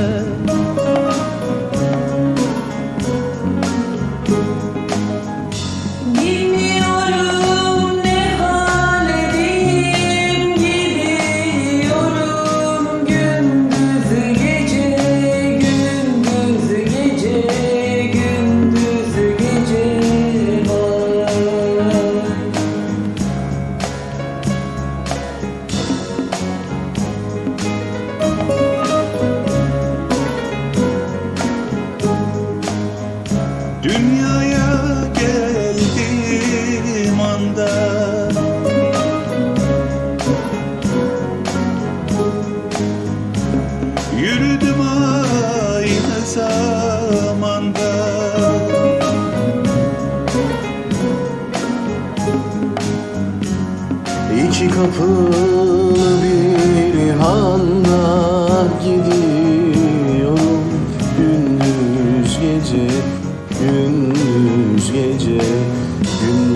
love kapılı bir handa gidiyorum Gündüz gece, gündüz gece, gündüz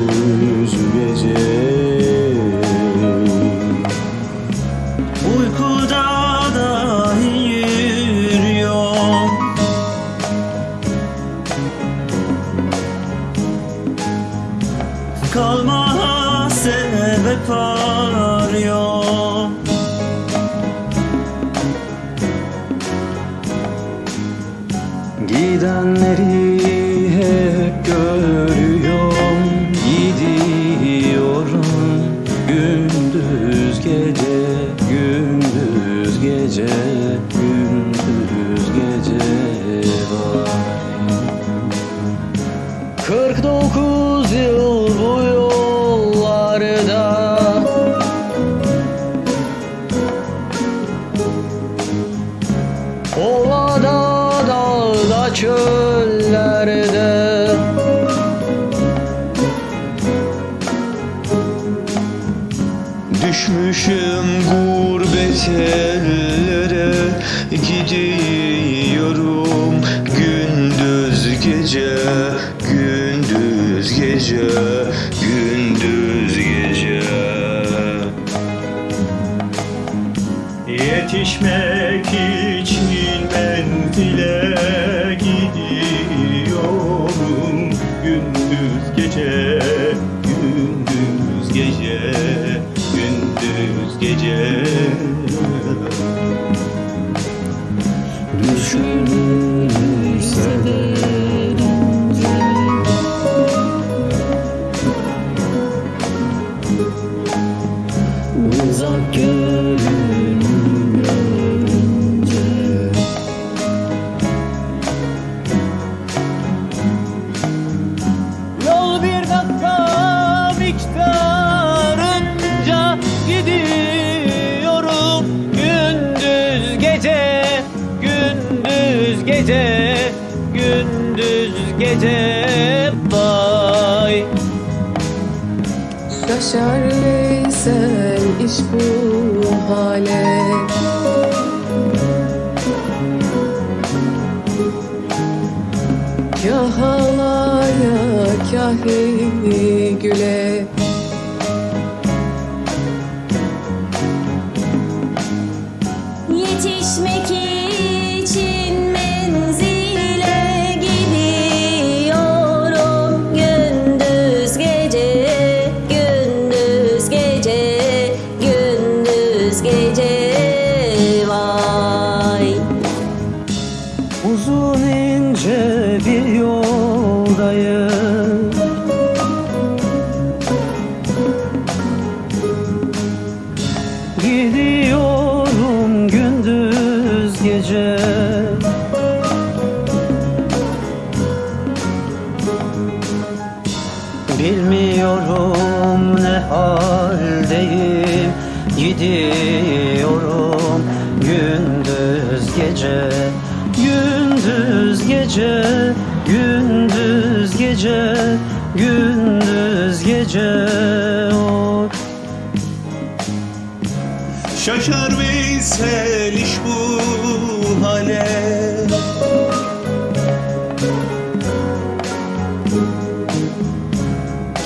Gidenleri hep görüyorum Gidiyorum. Gündüz gece Gündüz gece. Gündüz Düşmüşüm gurbet ellere Gidiyorum gündüz gece Gündüz gece Gündüz gece. Yetişmek için menzile gidiyorum Gündüz gece, gece Vay. Şaşar Veysel iş bu hale. Kah ağlaya kah güle Uzun ince bir yoldayım. Gidiyorum gündüz gece. Bilmiyorum ne haldeyim. Gidiyorum gündüz gece gece Gündüz gece Gündüz gece Oy. Şaşar Veysel iş bu hale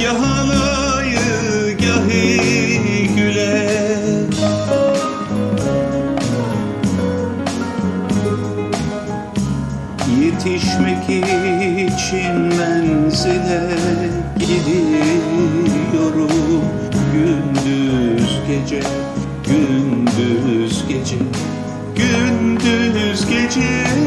Gah alayı için menzile gidiyorum Gündüz gece, gündüz gece, gündüz gece.